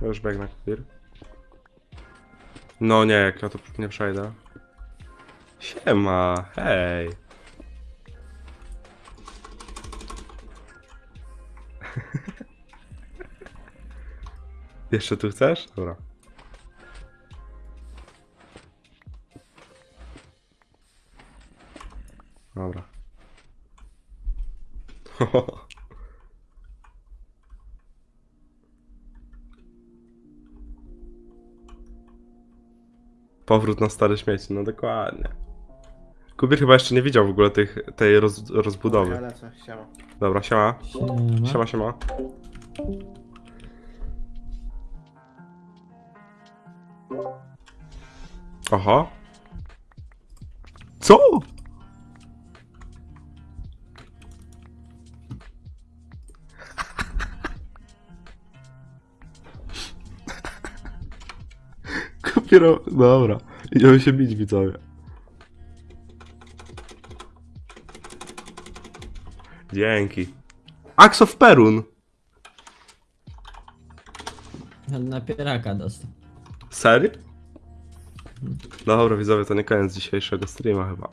Już biegnę, Kubir. No nie, jak ja tu nie przejdę. Siema, hej. Jeszcze tu chcesz? Dobra. Dobra. Powrót na stare śmieci, no dokładnie. Kubir chyba jeszcze nie widział w ogóle tych, tej roz, rozbudowy. lecę, siema. Dobra, siema. Siema. Siema, siema. Aha. Co? Dobra. Idziemy się bić, widzowie. Dzięki. Axe of Perun. Napieraka dostał. Serio? Dobra widzowie, to nie koniec dzisiejszego streama chyba.